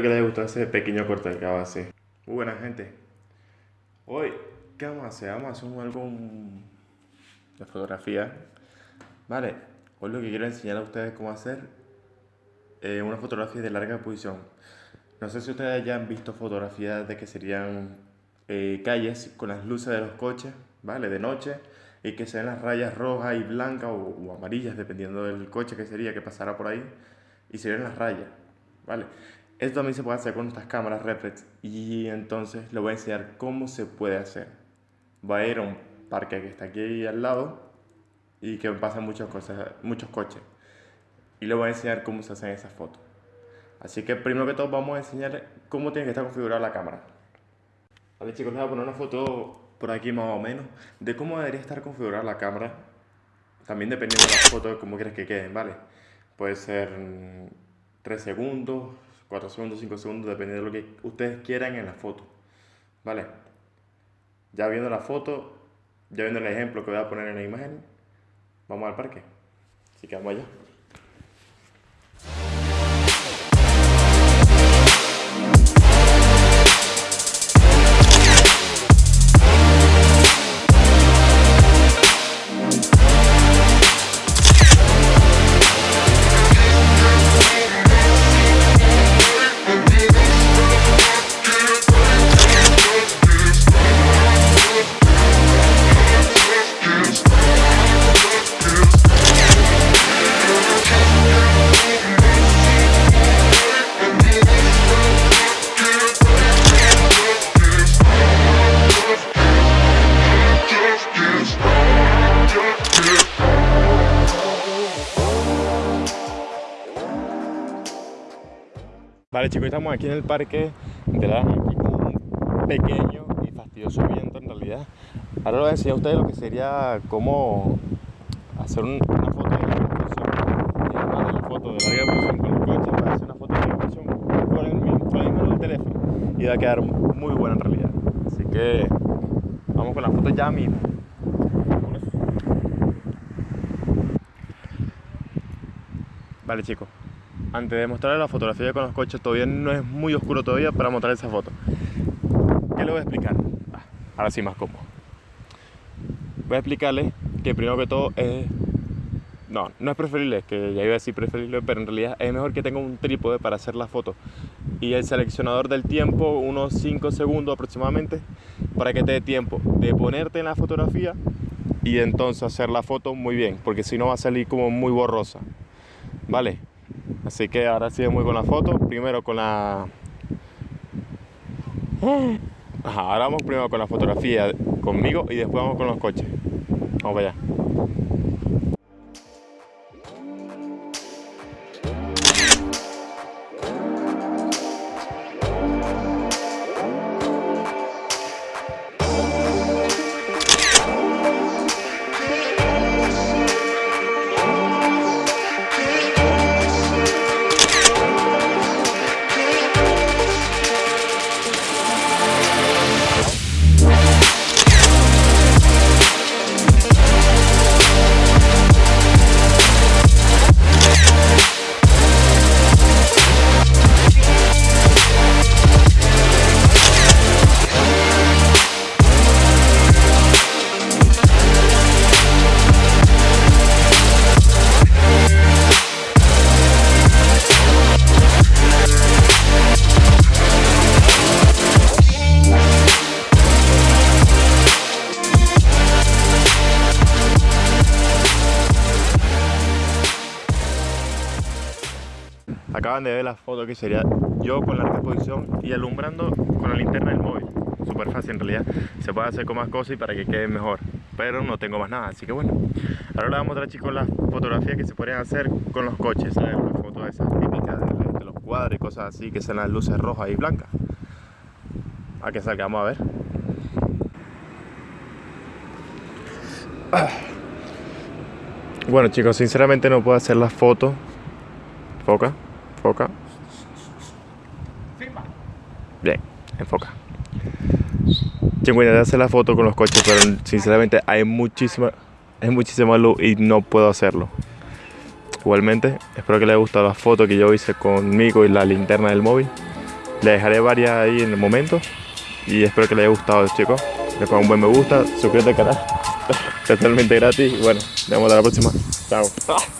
Que les haya gustado ese pequeño corte que acabo de. Muy buena gente. Hoy, ¿qué vamos a hacer? Vamos a hacer algo de fotografía. Vale, hoy lo que quiero enseñar a ustedes cómo hacer eh, una fotografía de larga posición. No sé si ustedes ya han visto fotografías de que serían eh, calles con las luces de los coches, ¿vale? De noche y que sean las rayas rojas y blancas o, amarillas, dependiendo del coche que sería que pasara por ahí, y se ven las rayas, ¿vale? Esto también se puede hacer con estas cámaras reflex y entonces les voy a enseñar cómo se puede hacer. Voy a ir a un parque que está aquí al lado y que pasan muchas cosas, muchos coches. Y les voy a enseñar cómo se hacen esas fotos. Así que primero que todo vamos a enseñar cómo tiene que estar configurada la cámara. Vale chicos, les voy a poner una foto por aquí más o menos de cómo debería estar configurada la cámara. También dependiendo de la foto, cómo quieres que queden, ¿vale? Puede ser 3 segundos, 4 segundos, 5 segundos, dependiendo de lo que ustedes quieran en la foto, ¿vale? Ya viendo la foto, ya viendo el ejemplo que voy a poner en la imagen, vamos al parque. Así que vamos allá. Vale chicos, estamos aquí en el parque de la aquí con un pequeño y fastidioso viento en realidad. Ahora les voy a enseñar a ustedes lo que sería cómo hacer una foto de larga posición. Vale, la foto de posición con el coche para hacer una foto de larga posición con el mismo teléfono. Y va a quedar muy buena en realidad. Así que vamos con la foto ya mismo. Vale chicos, antes de mostrarles la fotografía con los coches, todavía no es muy oscuro todavía para mostrar esa foto. ¿Qué le voy a explicar? Ah, ahora sí más cómodo. Voy a explicarle que primero que todo es... No, no es preferible, que ya iba a decir preferible, pero en realidad es mejor que tenga un trípode para hacer la foto. Y el seleccionador del tiempo, unos 5 segundos aproximadamente, para que te dé tiempo de ponerte en la fotografía y entonces hacer la foto muy bien, porque si no va a salir como muy borrosa. ¿Vale? Así que ahora sí muy con la foto. Primero con la... ahora vamos primero con la fotografía conmigo y después vamos con los coches. Vamos para allá. Acaban de ver la foto que sería yo con la exposición y alumbrando con la linterna del móvil. Súper fácil en realidad. Se puede hacer con más cosas y para que quede mejor. Pero no tengo más nada, así que bueno. Ahora vamos a mostrar chicos las fotografías que se pueden hacer con los coches. ¿sabes? Las fotos esas típicas de, los cuadros y cosas así que son las luces rojas y blancas. A que salgamos a ver. Bueno chicos, sinceramente no puedo hacer las fotos. Foca. Enfoca. Bien, enfoca. Tengo de hacer la foto con los coches, pero sinceramente hay muchísima, hay muchísima luz y no puedo hacerlo. Igualmente, espero que les haya gustado la foto que yo hice conmigo y la linterna del móvil. Le dejaré varias ahí en el momento. Y espero que les haya gustado, chicos. Le pongan un buen me gusta, suscríbete al canal. Totalmente gratis. Y bueno, nos vemos a la próxima. Chao.